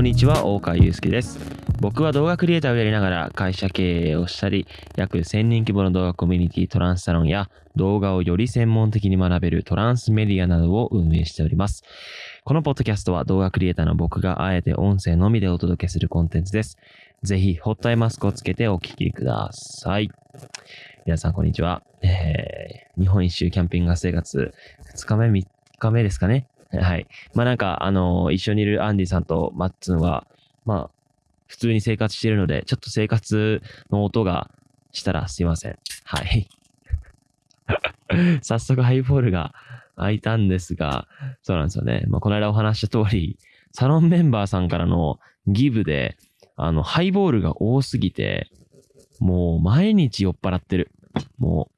こんにちは、大川祐介です。僕は動画クリエイターをやりながら会社経営をしたり、約1000人規模の動画コミュニティトランスサロンや動画をより専門的に学べるトランスメディアなどを運営しております。このポッドキャストは動画クリエイターの僕があえて音声のみでお届けするコンテンツです。ぜひ、ホットアイマスクをつけてお聞きください。皆さん、こんにちは。えー、日本一周キャンピング生活、2日目、3日目ですかね。はい。まあなんか、あの一緒にいるアンディさんとマッツンは、まあ、普通に生活しているので、ちょっと生活の音がしたらすいません。はい。早速ハイボールが開いたんですが、そうなんですよね。まあ、この間お話した通り、サロンメンバーさんからのギブで、あの、ハイボールが多すぎて、もう毎日酔っ払ってる。も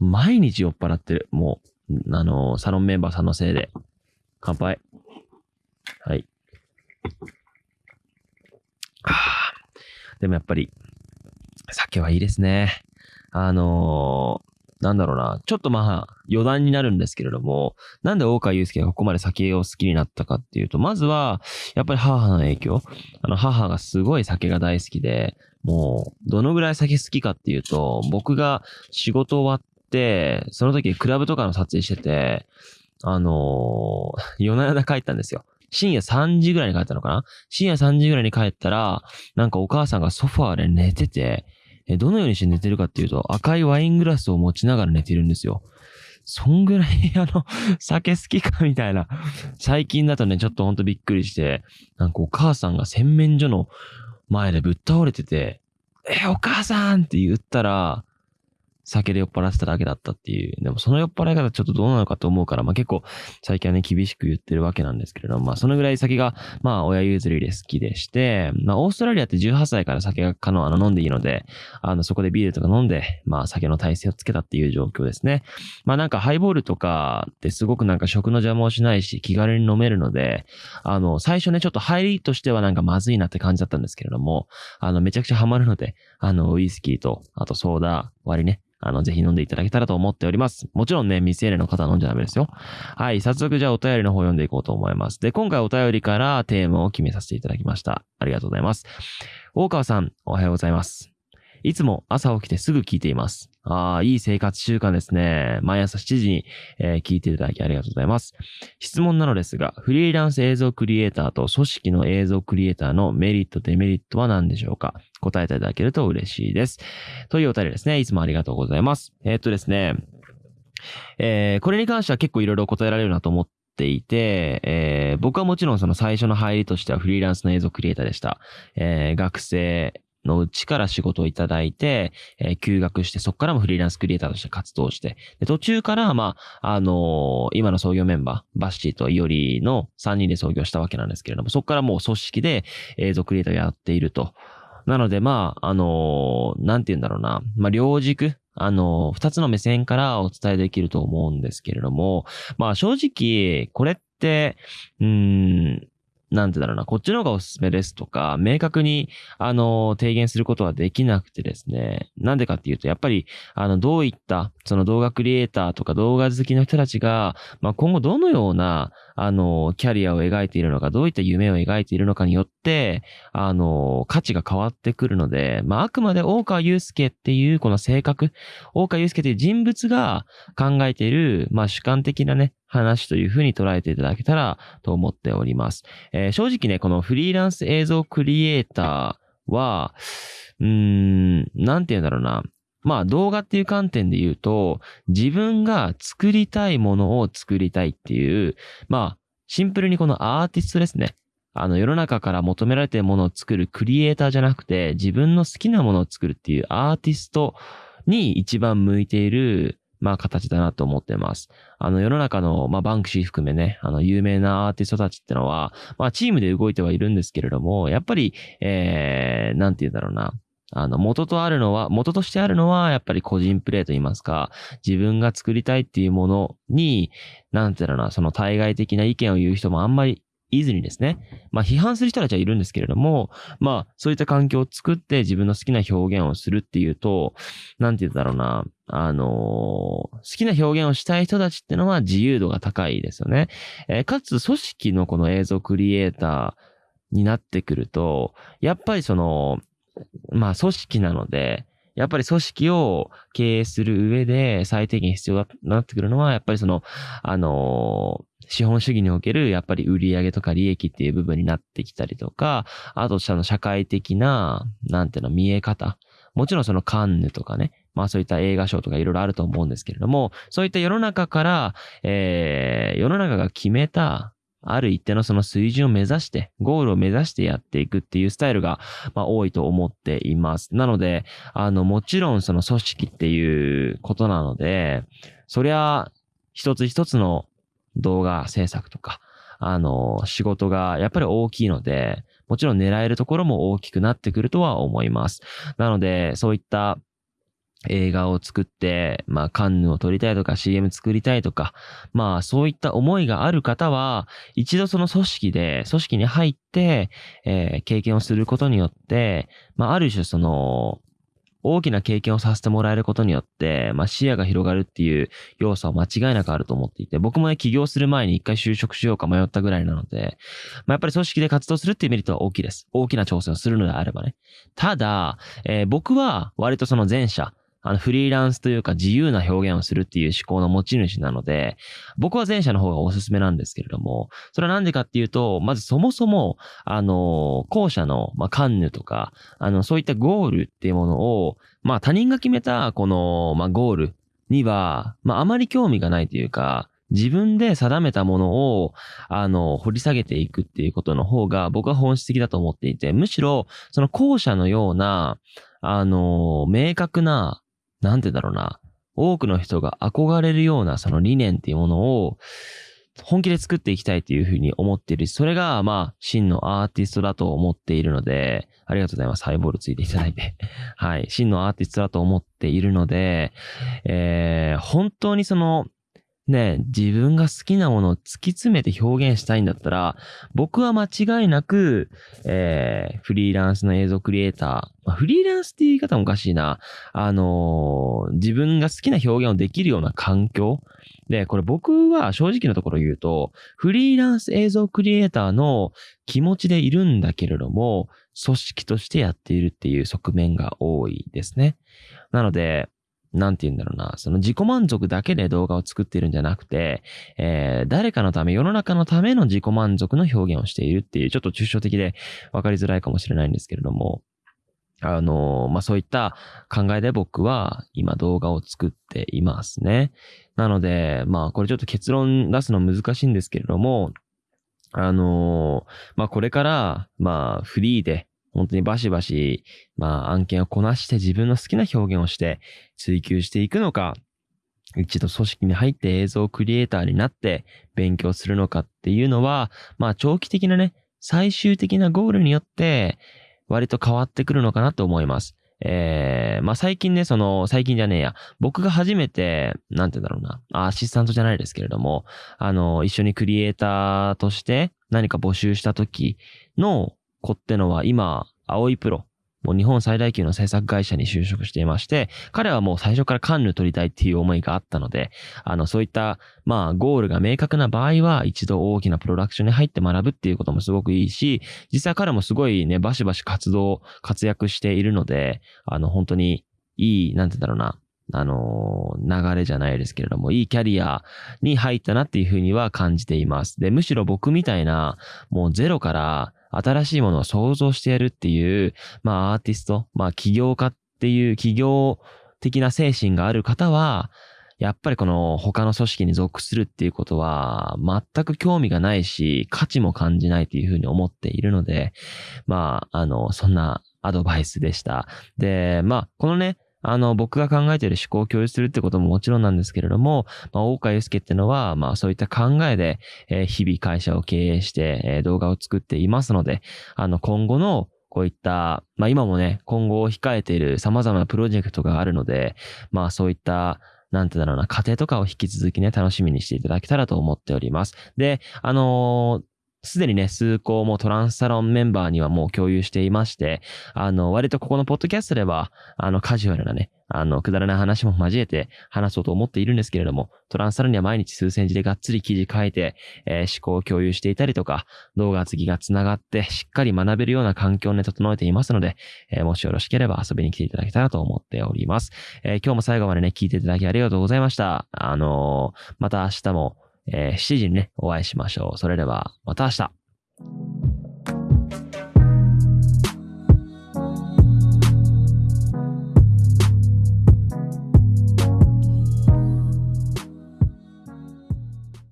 う、毎日酔っ払ってる。もう、あの、サロンメンバーさんのせいで。乾杯。はい。はあでもやっぱり、酒はいいですね。あのーなんだろうな。ちょっとまあ、余談になるんですけれども、なんで大川祐介がここまで酒を好きになったかっていうと、まずは、やっぱり母の影響。あの、母がすごい酒が大好きで、もう、どのぐらい酒好きかっていうと、僕が仕事終わって、その時クラブとかの撮影してて、あのー夜な夜な帰ったんですよ。深夜3時ぐらいに帰ったのかな？深夜3時ぐらいに帰ったら、なんかお母さんがソファーで寝てて、どのようにして寝てるかっていうと、赤いワイングラスを持ちながら寝てるんですよ。そんぐらい、あの、酒好きかみたいな。最近だとね、ちょっとほんとびっくりして、なんかお母さんが洗面所の前でぶっ倒れてて、え、お母さんって言ったら、酒で酔っ払ってただけだったっていう。でもその酔っ払い方ちょっとどうなのかと思うから、まあ結構最近はね、厳しく言ってるわけなんですけれども、まあそのぐらい酒が、まあ親譲りで好きでして、まあオーストラリアって18歳から酒が可能、あの飲んでいいので、あのそこでビールとか飲んで、まあ酒の体制をつけたっていう状況ですね。まあなんかハイボールとかってすごくなんか食の邪魔をしないし気軽に飲めるので、あの最初ねちょっと入りとしてはなんかまずいなって感じだったんですけれども、あのめちゃくちゃハマるので、あのウイスキーと、あとソーダ割りね、あの、ぜひ飲んでいただけたらと思っております。もちろんね、未成年の方は飲んじゃダメですよ。はい、早速じゃあお便りの方読んでいこうと思います。で、今回お便りからテーマを決めさせていただきました。ありがとうございます。大川さん、おはようございます。いつも朝起きてすぐ聞いています。ああ、いい生活習慣ですね。毎朝7時に、えー聞いていただきありがとうございます。質問なのですが、フリーランス映像クリエイターと組織の映像クリエイターのメリット、デメリットは何でしょうか？答えていただけると嬉しいです。というお便りですね。いつもありがとうございます。えーっとですね、えーこれに関しては結構いろいろ答えられるなと思っていて、えー僕はもちろんその最初の入りとしてはフリーランスの映像クリエイターでした。えー学生のうちから仕事をいただいて、えー休学して、そこからもフリーランスクリエイターとして活動して、で途中から、まあ、あのー今の創業メンバー、バッシーとイオリの3人で創業したわけなんですけれども、そこからもう組織で映像クリエイターをやっていると。なので、まあ、あのーなんて言うんだろうな。まあ、両軸、あのー二つの目線からお伝えできると思うんですけれども、まあ、正直、これって、うん、なんてだろうな、こっちの方がおすすめですとか、明確に、あの提言することはできなくてですね。なんでかっていうと、やっぱり、あの、どういった、その動画クリエイターとか動画好きの人たちが、まあ、今後どのような、あの、キャリアを描いているのか、どういった夢を描いているのかによって、あの、価値が変わってくるので、まあ、あくまで大川祐介っていうこの性格、大川祐介という人物が考えている、まあ、主観的なね、話というふうに捉えていただけたらと思っております。えー正直ね、このフリーランス映像クリエイターは、うーん、なんて言うんだろうな。まあ動画っていう観点で言うと、自分が作りたいものを作りたいっていう、まあシンプルにこのアーティストですね。あの世の中から求められているものを作るクリエイターじゃなくて、自分の好きなものを作るっていうアーティストに一番向いている、まあ形だなと思ってます。あの世の中の、まあバンクシー含めね、あの有名なアーティストたちってのは、まあチームで動いてはいるんですけれども、やっぱり、えー、なんて言うんだろうな。あの、元とあるのは、元としてあるのは、やっぱり個人プレイと言いますか、自分が作りたいっていうものに、なんて言うんだろうな、その対外的な意見を言う人もあんまりいずにですね、まあ批判する人たちはいるんですけれども、まあそういった環境を作って自分の好きな表現をするっていうと、なんて言うんだろうな、あのー好きな表現をしたい人たちってのは自由度が高いですよね。えーかつ組織のこの映像クリエイターになってくると、やっぱりその、まあ組織なので、やっぱり組織を経営する上で最低限必要だなってくるのは、やっぱりその、あの、資本主義におけるやっぱり売上とか利益っていう部分になってきたりとか、あとその社会的な、なんていうの、見え方。もちろんそのカンヌとかね、まあそういった映画賞とかいろいろあると思うんですけれども、そういった世の中から、えー、世の中が決めたある一定のその水準を目指して、ゴールを目指してやっていくっていうスタイルが、まあ、多いと思っています。なので、あの、もちろんその組織っていうことなので、そりゃ、一つ一つの動画制作とか、あの、仕事がやっぱり大きいので、もちろん狙えるところも大きくなってくるとは思います。なので、そういった映画を作って、まあ、カンヌを撮りたいとか CM 作りたいとか、まあ、そういった思いがある方は、一度その組織で、組織に入って、えー、経験をすることによって、まあ、ある種その、大きな経験をさせてもらえることによって、まあ、視野が広がるっていう要素は間違いなくあると思っていて、僕もね、起業する前に一回就職しようか迷ったぐらいなので、まあ、やっぱり組織で活動するっていうメリットは大きいです。大きな挑戦をするのであればね。ただ、えー、僕は割とその前者、あの、フリーランスというか自由な表現をするっていう思考の持ち主なので、僕は前者の方がおすすめなんですけれども、それはなんでかっていうと、まずそもそも、あの、後者の、まあ、カンヌとか、あの、そういったゴールっていうものを、まあ、他人が決めた、この、まあ、ゴールには、まあ、あまり興味がないというか、自分で定めたものを、あの、掘り下げていくっていうことの方が僕は本質的だと思っていて、むしろ、その後者のような、あの、明確な、なんてだろうな、多くの人が憧れるようなその理念っていうものを、本気で作っていきたいというふうに思っている。それが、まあ、真のアーティストだと思っているので、ありがとうございます。ハイボールついていただいて。はい。真のアーティストだと思っているので、えー、本当にその、ね、自分が好きなものを突き詰めて表現したいんだったら、僕は間違いなく、えー、フリーランスの映像クリエイター、まあ、フリーランスって言い方もおかしいな。あのー、自分が好きな表現をできるような環境。で、これ僕は正直なところ言うと、フリーランス映像クリエイターの気持ちでいるんだけれども、組織としてやっているっていう側面が多いですね。なので、なんて言うんだろうな、その自己満足だけで動画を作っているんじゃなくて、えー、誰かのため、世の中のための自己満足の表現をしているっていう、ちょっと抽象的で分かりづらいかもしれないんですけれども、あの、まあ、そういった考えで僕は今動画を作っていますね。なので、まあ、これちょっと結論出すの難しいんですけれども、あの、まあ、これから、まあ、フリーで、本当にバシバシ、まあ案件をこなして自分の好きな表現をして追求していくのか、一度組織に入って映像クリエイターになって勉強するのかっていうのは、まあ長期的なね、最終的なゴールによって割と変わってくるのかなと思います。えー、まあ最近ね、その、最近じゃねえや、僕が初めて、なんて言うんだろうな、アシスタントじゃないですけれども、あの、一緒にクリエイターとして何か募集した時の子ってのは今、青いプロ、もう日本最大級の制作会社に就職していまして、彼はもう最初からカンヌ取りたいっていう思いがあったので、あの、そういった、まあ、ゴールが明確な場合は、一度大きなプロダクションに入って学ぶっていうこともすごくいいし、実際彼もすごいね、バシバシ活動、活躍しているので、あの、本当にいい、なんてだろうな、あの流れじゃないですけれども、いいキャリアに入ったなっていうふうには感じています。で、むしろ僕みたいな、もうゼロから、新しいものを想像してやるっていう、まあアーティスト、まあ起業家っていう企業的な精神がある方は、やっぱりこの他の組織に属するっていうことは全く興味がないし、価値も感じないというふうに思っているので、まあ、あの、そんなアドバイスでした。で、まあ、このね、あの、僕が考えている思考を共有するってことももちろんなんですけれども、まあ、大川祐介ってのは、まあ、そういった考えで、えー、日々会社を経営して、えー、動画を作っていますので、あの、今後のこういった、まあ今もね、今後を控えている様々なプロジェクトがあるので、まあそういった、なんてだろうな、家庭とかを引き続きね、楽しみにしていただけたらと思っております。で、あのーすでにね、数校もトランスサロンメンバーにはもう共有していまして、あの、割とここのポッドキャストでは、あの、カジュアルなね、あの、くだらない話も交えて話そうと思っているんですけれども、トランスサルには毎日数千字でがっつり記事書いて、えー、思考を共有していたりとか、動画次が繋がってしっかり学べるような環境をね、整えていますので、えー、もしよろしければ遊びに来ていただけたらと思っております。えー、今日も最後までね、聞いていただきありがとうございました。あのまた明日も、えー、7時にね、お会いしましょう。それでは、また明日。